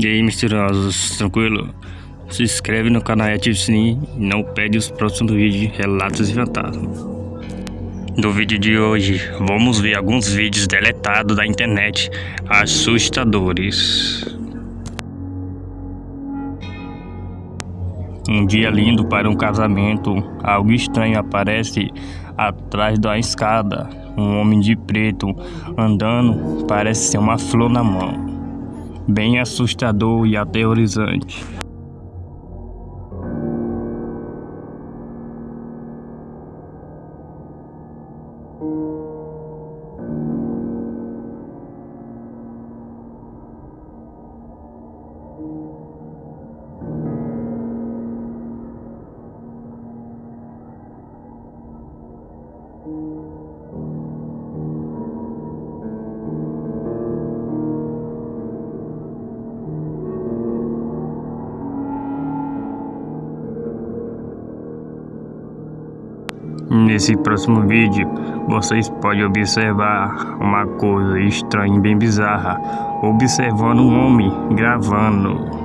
E aí, misteriosos, tranquilo? Se inscreve no canal e ativa o sininho e não perde os próximos vídeos de Relatos Fantasma. No vídeo de hoje, vamos ver alguns vídeos deletados da internet assustadores. Um dia lindo para um casamento, algo estranho aparece atrás da escada. Um homem de preto andando, parece ser uma flor na mão. Bem assustador e aterrorizante. Nesse próximo vídeo, vocês podem observar uma coisa estranha e bem bizarra, observando um homem gravando.